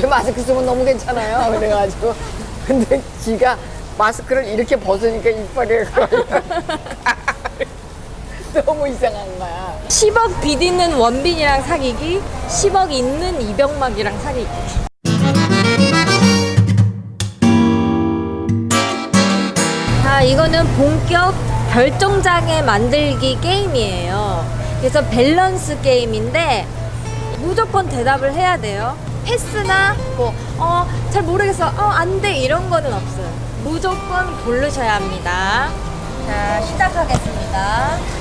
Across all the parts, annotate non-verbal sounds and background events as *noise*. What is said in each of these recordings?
제 마스크 쓰면 너무 괜찮아요. 그래가지고 근데 지가 마스크를 이렇게 벗으니까 이빨이 *laughs* 너무 이상한 거야. 10억 빚 있는 원빈이랑 사귀기 10억 있는 이병막이랑 사귀기 자 이거는 본격 결정장애 만들기 게임이에요 그래서 밸런스 게임인데 무조건 대답을 해야 돼요 패스나 뭐어잘 모르겠어 어안 돼 이런 거는 없어요 무조건 고르셔야 합니다 자 시작하겠습니다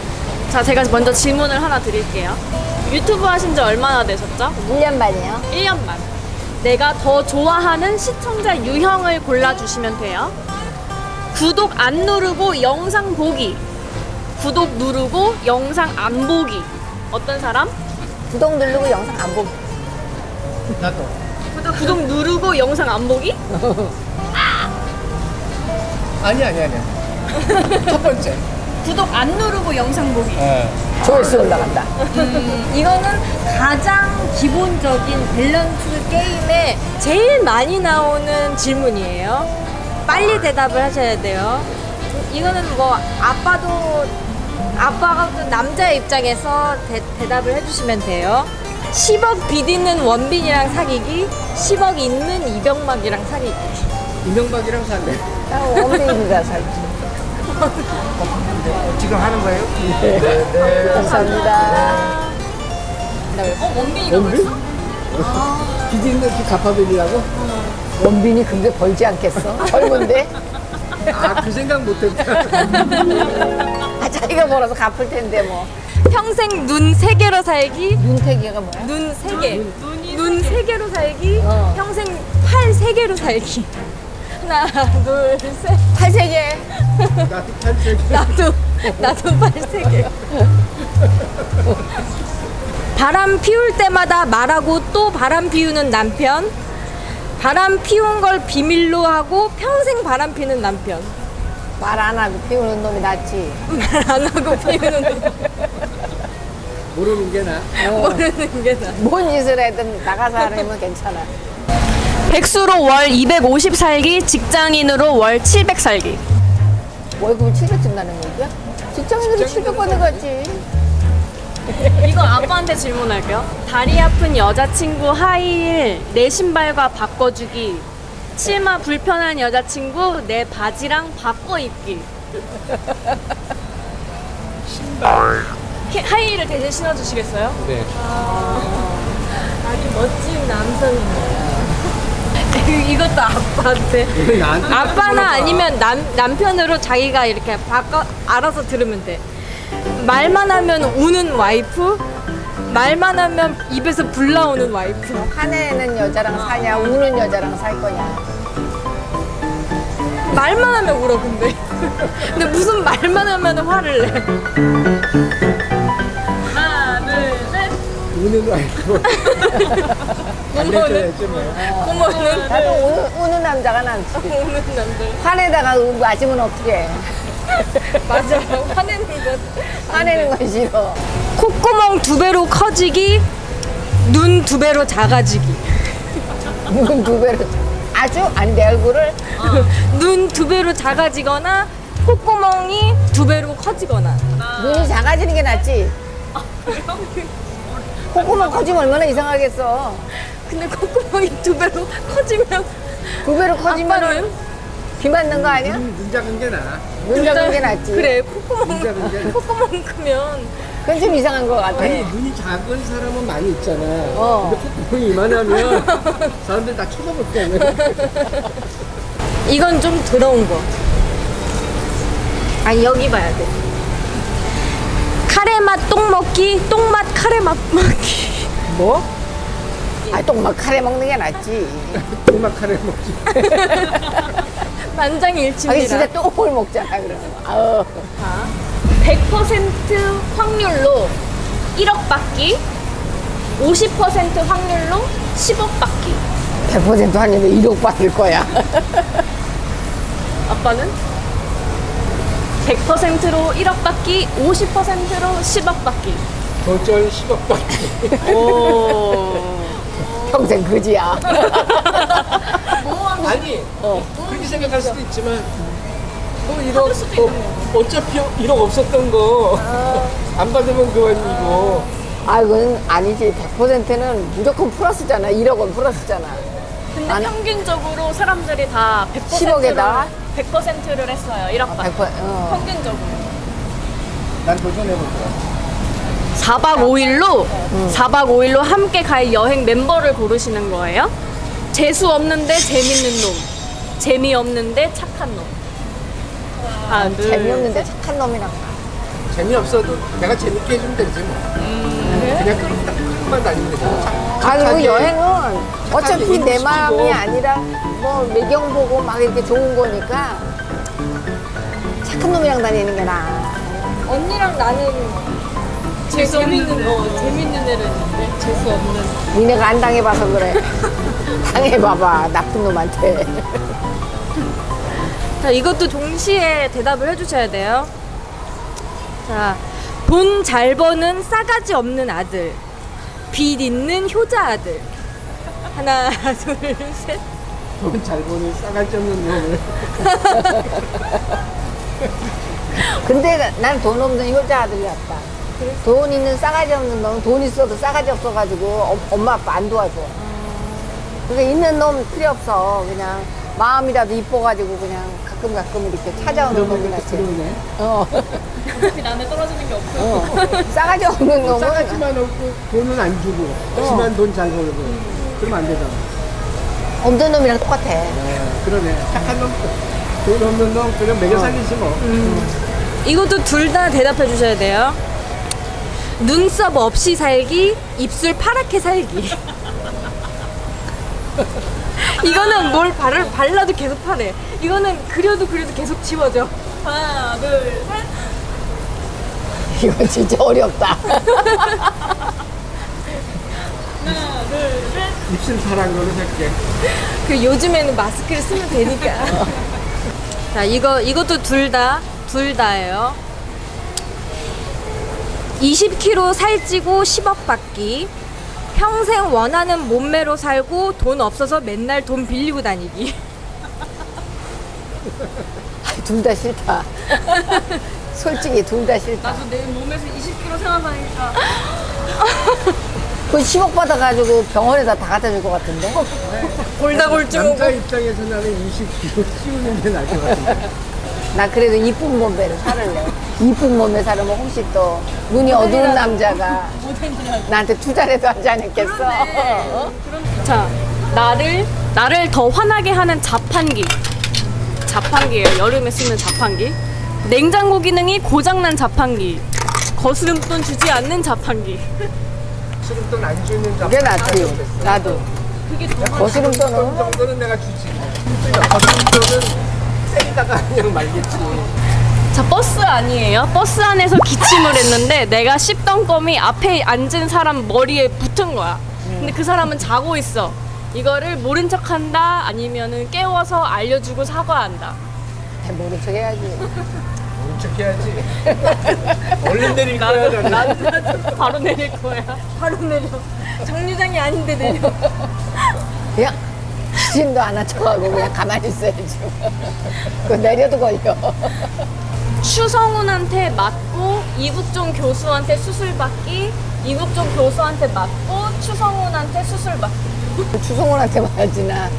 자, 제가 먼저 질문을 하나 드릴게요. 유튜브 하신 지 얼마나 되셨죠? 1년 반이요. 1년 만. 내가 더 좋아하는 시청자 유형을 골라주시면 돼요. 구독 안 누르고 영상 보기. 구독 누르고 영상 안 보기. 어떤 사람? 구독 누르고 영상 안 보고. 나도. 구독, 구독 누르고 영상 안 보기? *laughs* 아니 아니 아니. 첫 번째. 구독 안 누르고 영상 보기. 예. 조회수 올라간다. 음, 이거는 가장 기본적인 밸런스 게임에 제일 많이 나오는 질문이에요. 빨리 대답을 하셔야 돼요. 이거는 뭐 아빠도 아빠가 또 남자의 입장에서 대, 대답을 해주시면 돼요. 10억 빚 있는 원빈이랑 사귀기, 10억 있는 이병막이랑 사귀기. 이명박이랑 살래. 나 원빈이가 살지. 지금 하는 거예요? 감사합니다. 어 원빈이가 벌써? 비디는 이렇게 갚아드리라고? 원빈이 근데 벌지 않겠어? 젊은데? 아 그 생각 못했다. *laughs* 아, *laughs* 자기가 벌어서 갚을 텐데 뭐. 평생 눈 세 개로 살기, 윤택이가 뭐야? 눈 세 개. 눈 세 개로 살기. 어. 평생 팔 세 개로 살기. *laughs* 하나, 둘, 셋. 팔 세 개. 나도 탈색. 나도 나도 팔 세 개. 바람 피울 때마다 말하고 또 바람 피우는 남편. 바람 피운 걸 비밀로 하고 평생 바람 피는 남편. 말 안 하고 피우는 놈이 낫지. 말 안 하고 피우는 놈. 모르는 게 나. 모르는 게 나. 뭔 짓을 해든 나가서 하려면 괜찮아. 백수로 월 250 살기, 직장인으로 월 700 살기. 월급을 700 준다는 얘기야? 직장인들이 700 받는 거지. *laughs* 이거 아빠한테 질문할게요. 다리 아픈 여자친구 하이힐 내 신발과 바꿔주기. 치마 불편한 여자친구 내 바지랑 바꿔 입기. 신발. 하이힐을 대신 신어주시겠어요? 네. 아주 멋진 남성이네요. *laughs* 이것도 아빠한테. 이거 아빠나. 아니면 남, 남편으로 자기가 이렇게 바꿔 알아서 들으면 돼. 말만 하면 우는 와이프, 말만 하면 입에서 불 나오는 와이프. 화내는 여자랑 사냐, 우는 여자랑 살 거냐. 말만 하면 울어 근데. *laughs* 근데 무슨 말만 하면 화를 내. 하나, 둘, 셋. 우는 와이프. 고모는 *laughs* 나도 우는, 우는 남자가 낫지. *laughs* 우는 남자. 화내다가 맞으면 어떡해. 맞아. 화내는 건. 화내는 건 싫어. 콧구멍 두 배로 커지기, 눈 두 배로 작아지기. 눈 두 배로. 아주, 아니, 내 얼굴을 *laughs* 눈두 배로 작아지거나 콧구멍이 두 배로 커지거나 눈이 작아지는 게 낫지. 콧구멍 커지면 얼마나 이상하겠어. 근데 콧구멍이 두 배로 커지면 두 배로 커지면 아빠는 비 맞는 거 아니야? 눈, 눈 작은 게 나. 눈 작은 게 낫지. 그래 콧구멍. 콧구멍 크면 그건 좀 이상한 것 같아. 아니 눈이 작은 사람은 많이 있잖아. 어. 근데 콧구멍이 이만하면 사람들 다 쳐다볼 거야. 이건 좀 더러운 거 아니 여기 봐야 돼 카레맛 똥 먹기 똥맛 카레맛 먹기 뭐? 아, 똥막 카레 먹는 게 낫지. 음악하래 먹지. *laughs* 아니, 만장일치입니다 진짜 똥을 먹잖아, 그러면. 아우. 100% 확률로 1억 받기 50% 확률로 10억 받기 100% 하려면 1억 받을 거야. *laughs* 아빠는 100%로 1억 받기 50%로 10억 받기 어쩔 10억 받기. 오 평생 그지야. *laughs* 아니 어. 그렇게 생각할 수도 있지만 뭐 1억 어, 어차피 1억 없었던 거 안 받으면 그만이고 아, 이건 아니지. 100%는 무조건 플러스잖아. 1억은 플러스잖아. 근데 안- 평균적으로 사람들이 다 100%를 10억에다가? 100%를 했어요. 1억 받 100%, 어. 평균적으로. 난 도전해볼 거야 4박 5일로 4박 5일로 함께 갈 여행 멤버를 고르시는 거예요. 재수 없는데 재밌는 놈. 재미없는데 착한 놈. 하나, 둘, 재미없는데 착한 놈이랑. 재미없어도 내가 재밌게 해주면 되지 뭐 그냥 그만 다니면 아, 그리고 착하게 여행은 어차피 내 마음이 시키고. 아니라 뭐 매경 보고 막 이렇게 좋은 거니까 착한 놈이랑 다니는 게 나아. 언니랑 나는 재수 없는 어, 재밌는 애는 있는데 재수 없는. 니네가 안 당해봐서 그래. *laughs* 당해봐봐. 나쁜 놈한테. 자, 이것도 동시에 대답을 해주셔야 돼요. 자, 돈 잘 버는 싸가지 없는 아들. 빚 있는 효자 아들. 하나, *laughs* 둘, 셋. 돈 잘 버는 싸갈지 없는 놈을 *laughs* 근데 난 돈 없는 효자 아들 같다. 돈 있는 싸가지 없는 놈은 돈 있어도 싸가지 없어가지고 어- 엄마 아빠 안 도와줘. 그러니까 있는 놈 필요 없어. 그냥 마음이라도 이뻐가지고 그냥 가끔 가끔 이렇게 찾아오는 놈이 낫지. 그러네 어. 어차피 남에 떨어지는 게 없고. 어. 싸가지 없는 놈은 싸가지만 없고 돈은 안 주고 하지만 돈잘 벌고 그러면 안 되잖아 없는 놈이랑 똑같아. 네, 그러네 착한 놈 돈 없는 놈 그냥 매겨 살리지 뭐 이것도 둘 다 대답해 주셔야 돼요. 눈썹 없이 살기, 입술 파랗게 살기. *laughs* *laughs* 이거는 뭘 바를, 발라도 계속 파래. 이거는 그려도 그려도 계속 지워져. 하나, 둘, 셋. *laughs* 이거 진짜 어렵다. 하나, 둘, 셋. 입술 걸로 살게 그 요즘에는 마스크를 쓰면 되니까. *laughs* 자, 이거 이것도 둘 다, 둘 다예요. 20kg 살찌고 10억 받기. 평생 원하는 몸매로 살고 돈 없어서 맨날 돈 빌리고 다니기. *laughs* 둘 다 싫다. *laughs* 솔직히 둘 다 싫다. 나도 내 몸에서 20kg 생각하니까. 그 10억 받아가지고 병원에다 다 갖다 줄 것 같은데? 골다골증 남자 입장에서 나는 20kg 키우는 게 나을 것 같은데 나 그래도 이쁜 몸매를 살을래. 이쁜 몸매 살으면 혹시 또 눈이 어두운 남자가 나한테 투자라도 하지 않았겠어? 어? 자, 나를 나를 더 화나게 하는 자판기. 자판기예요. 여름에 쓰는 자판기. 냉장고 기능이 고장난 자판기. 거스름돈 주지 않는 자판기. 수름돈 안 주는 잡 그게 낫지. 나도. 그게 더 거스름 돈 떠는 정도는 내가 주지 거스름돈은 때리다가 그냥 말겠지 자 버스 아니에요. 버스 안에서 기침을 했는데 내가 씹던 껌이 앞에 앉은 사람 머리에 붙은 거야. 근데 그 사람은 자고 있어. 이거를 모른 척 한다 아니면은 깨워서 알려주고 사과한다. 모른 척 해야지. 모른 척 해야지 얼른 내릴 거야 저는 나는 바로 내릴 거야. 바로 내려. 정류장이 아닌데 내려. 그냥 기침도 안 하쳐가고 그냥 가만히 있어야지. 그 내려도 걸려. 추성훈한테 맞고 이국종 교수한테 수술 받기. 이국종 교수한테 맞고 추성훈한테 수술 받기. 추성훈한테 맞으나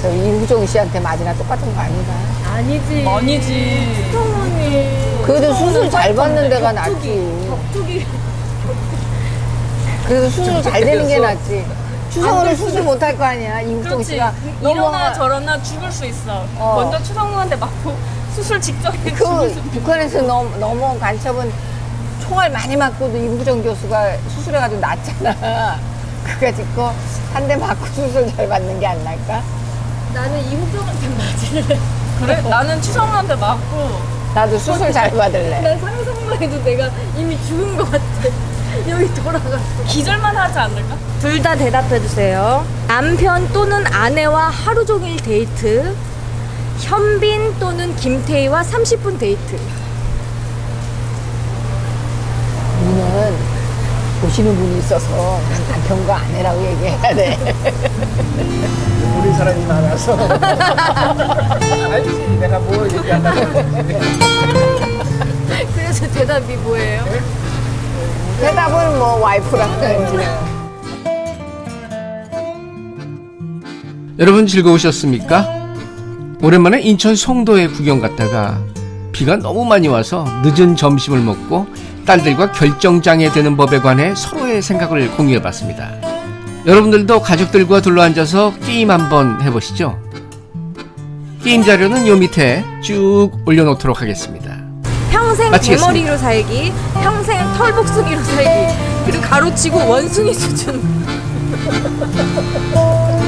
저 이우종 씨한테 맞으나 똑같은 거 아닌가? 아니지. 아니지. 성훈이. 그래도 수술 잘 받는 데가 낫지. 격투기. 그래도 수술 잘 되는 게 낫지. 추성훈은 수술 못 할 거 아니야. 그렇지. 씨가 이러나 저러나 죽을 수 있어. 어. 먼저 추성훈한테 맞고 수술 직전에 그 북한에서 넘, 넘어온 간첩은 총알 많이 맞고도 이부정 교수가 수술해가지고 낫잖아. *laughs* 짓고 한 대 맞고 수술 잘 받는 게 안 날까? 나는 이국종한테 맞을래. 그래? 나는 추성훈한테 맞고 나도 수술 잘 받을래. 난 상상만 해도 내가 이미 죽은 것 같아. *laughs* 여기 돌아갔어. 기절만 하지 않을까? 둘 다 대답해 주세요. 남편 또는 아내와 하루 종일 데이트. 현빈 또는 김태희와 30분 데이트. 니는 보시는 분이 있어서 남편과 아내라고 얘기해야 돼. 모르는 사람이 많아서. 알지, 내가 뭐 얘기하려고. 그래서 대답이 뭐예요? 대답은 뭐 와이프랑 그냥. 여러분 즐거우셨습니까? 오랜만에 인천 송도에 구경 갔다가 비가 너무 많이 와서 늦은 점심을 먹고 딸들과 결정장애 되는 법에 관해 서로의 생각을 공유해 봤습니다. 여러분들도 가족들과 둘러앉아서 게임 한번 해보시죠. 게임 자료는 요 밑에 쭉 올려놓도록 하겠습니다. 평생 마치겠습니다. 대머리로 살기, 평생 털복숭이로 살기, 그리고 가로치고 원숭이 수준. *laughs*